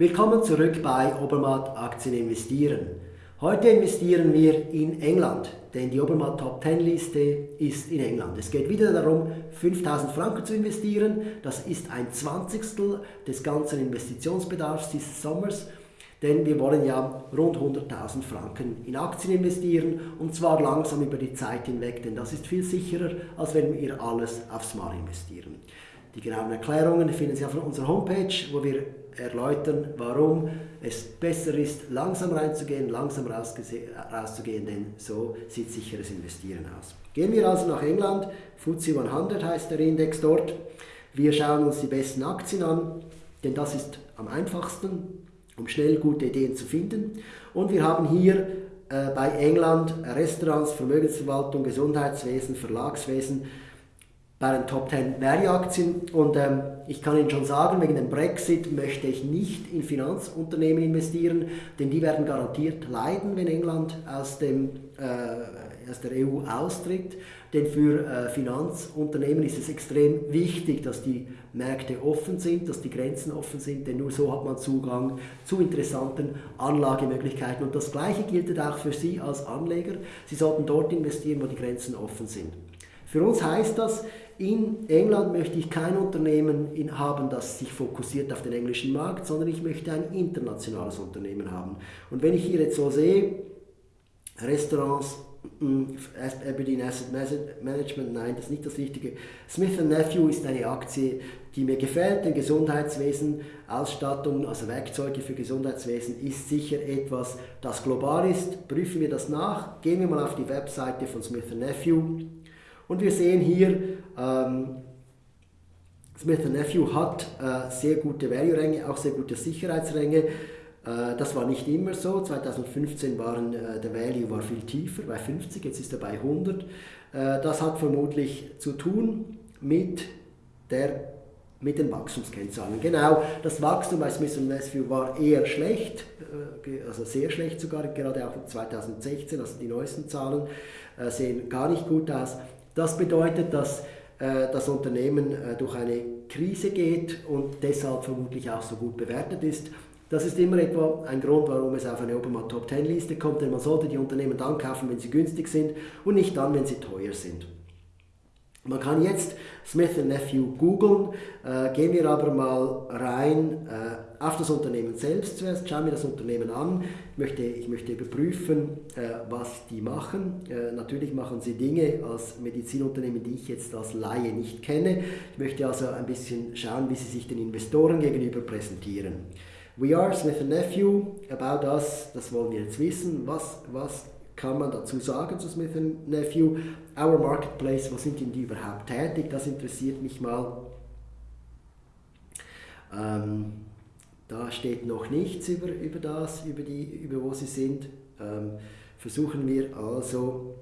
Willkommen zurück bei Obermatt Aktien investieren. Heute investieren wir in England, denn die Obermatt Top 10 Liste ist in England. Es geht wieder darum, 5000 Franken zu investieren. Das ist ein Zwanzigstel des ganzen Investitionsbedarfs dieses Sommers, denn wir wollen ja rund 100.000 Franken in Aktien investieren und zwar langsam über die Zeit hinweg, denn das ist viel sicherer, als wenn wir alles aufs Mal investieren. Die genauen Erklärungen finden Sie auf unserer Homepage, wo wir erläutern, warum es besser ist, langsam reinzugehen, langsam rauszugehen, denn so sieht sicheres Investieren aus. Gehen wir also nach England, FTSE 100 heißt der Index dort. Wir schauen uns die besten Aktien an, denn das ist am einfachsten, um schnell gute Ideen zu finden. Und wir haben hier äh, bei England Restaurants, Vermögensverwaltung, Gesundheitswesen, Verlagswesen, bei den Top 10 Value-Aktien. Und ähm, ich kann Ihnen schon sagen, wegen dem Brexit möchte ich nicht in Finanzunternehmen investieren, denn die werden garantiert leiden, wenn England aus, dem, äh, aus der EU austritt. Denn für äh, Finanzunternehmen ist es extrem wichtig, dass die Märkte offen sind, dass die Grenzen offen sind, denn nur so hat man Zugang zu interessanten Anlagemöglichkeiten. Und das Gleiche gilt auch für Sie als Anleger. Sie sollten dort investieren, wo die Grenzen offen sind. Für uns heißt das, in England möchte ich kein Unternehmen haben, das sich fokussiert auf den englischen Markt, sondern ich möchte ein internationales Unternehmen haben. Und wenn ich hier jetzt so sehe, Restaurants, mm, Aberdeen Asset Management, nein, das ist nicht das Richtige. Smith Nephew ist eine Aktie, die mir gefällt, denn Gesundheitswesen, Ausstattung, also Werkzeuge für Gesundheitswesen ist sicher etwas, das global ist. Prüfen wir das nach. Gehen wir mal auf die Webseite von Smith Nephew und wir sehen hier, ähm, Smith Nephew hat äh, sehr gute Value-Ränge, auch sehr gute Sicherheitsränge. Äh, das war nicht immer so. 2015 waren äh, der Value war viel tiefer, bei 50, jetzt ist er bei 100. Äh, das hat vermutlich zu tun mit der mit den Wachstumskennzahlen. Genau, das Wachstum bei Smith Nephew war eher schlecht, also sehr schlecht sogar, gerade auch 2016, also die neuesten Zahlen sehen gar nicht gut aus. Das bedeutet, dass das Unternehmen äh, durch eine Krise geht und deshalb vermutlich auch so gut bewertet ist. Das ist immer etwa ein Grund, warum es auf eine Obermatt Top 10 Liste kommt, denn man sollte die Unternehmen dann kaufen, wenn sie günstig sind und nicht dann, wenn sie teuer sind. Man kann jetzt Smith Nephew googeln, äh, gehen wir aber mal rein äh, auf das Unternehmen selbst zuerst, schauen wir das Unternehmen an, ich möchte, ich möchte überprüfen, äh, was die machen. Äh, natürlich machen sie Dinge als Medizinunternehmen, die ich jetzt als Laie nicht kenne. Ich möchte also ein bisschen schauen, wie sie sich den Investoren gegenüber präsentieren. We are Smith Nephew, about us, das wollen wir jetzt wissen, was, was kann man dazu sagen zu Smith Nephew? Our Marketplace, wo sind denn die überhaupt tätig? Das interessiert mich mal. Ähm, da steht noch nichts über, über das, über, die, über wo sie sind. Ähm, versuchen wir also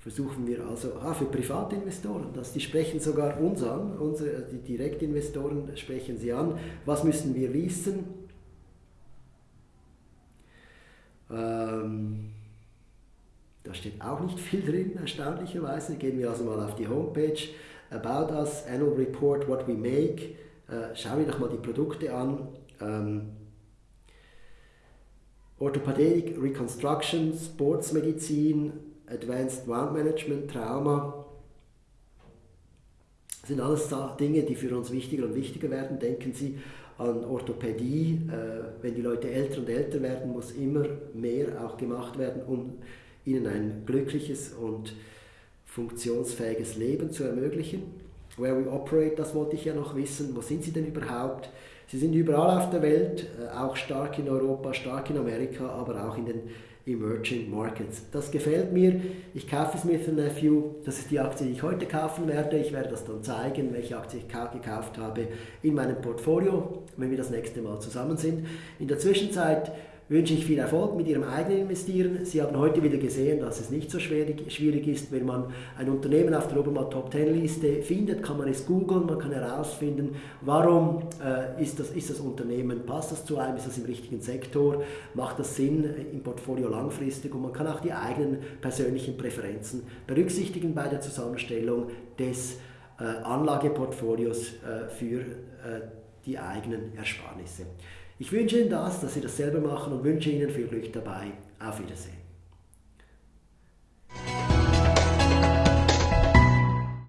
versuchen wir also, ah, für Privatinvestoren, das, die sprechen sogar uns an, unsere, die Direktinvestoren sprechen sie an, was müssen wir wissen, ähm, da steht auch nicht viel drin, erstaunlicherweise. Gehen wir also mal auf die Homepage. About Us, Annual Report, What We Make. Äh, schauen wir doch mal die Produkte an. Ähm, Orthopädie, Reconstruction, Sportsmedizin, Advanced Wound Management, Trauma. Das sind alles Dinge, die für uns wichtiger und wichtiger werden. Denken Sie an Orthopädie. Äh, wenn die Leute älter und älter werden, muss immer mehr auch gemacht werden, um ihnen ein glückliches und funktionsfähiges Leben zu ermöglichen. Where we operate, das wollte ich ja noch wissen. Wo sind sie denn überhaupt? Sie sind überall auf der Welt, äh, auch stark in Europa, stark in Amerika, aber auch in den Emerging Markets. Das gefällt mir. Ich kaufe Smith Nephew. Das ist die Aktie, die ich heute kaufen werde. Ich werde das dann zeigen, welche Aktie ich gekauft habe in meinem Portfolio, wenn wir das nächste Mal zusammen sind. In der Zwischenzeit wünsche ich viel Erfolg mit Ihrem eigenen Investieren. Sie haben heute wieder gesehen, dass es nicht so schwierig, ist, wenn man ein Unternehmen auf der Obermatt Top 10 Liste findet, kann man es googeln, man kann herausfinden, warum äh, ist, das, ist das Unternehmen, passt das zu einem, ist das im richtigen Sektor, macht das Sinn im Portfolio langfristig und man kann auch die eigenen persönlichen Präferenzen berücksichtigen bei der Zusammenstellung des äh, Anlageportfolios äh, für äh, die eigenen Ersparnisse. Ich wünsche Ihnen das, dass Sie das selber machen und wünsche Ihnen viel Glück dabei. Auf Wiedersehen.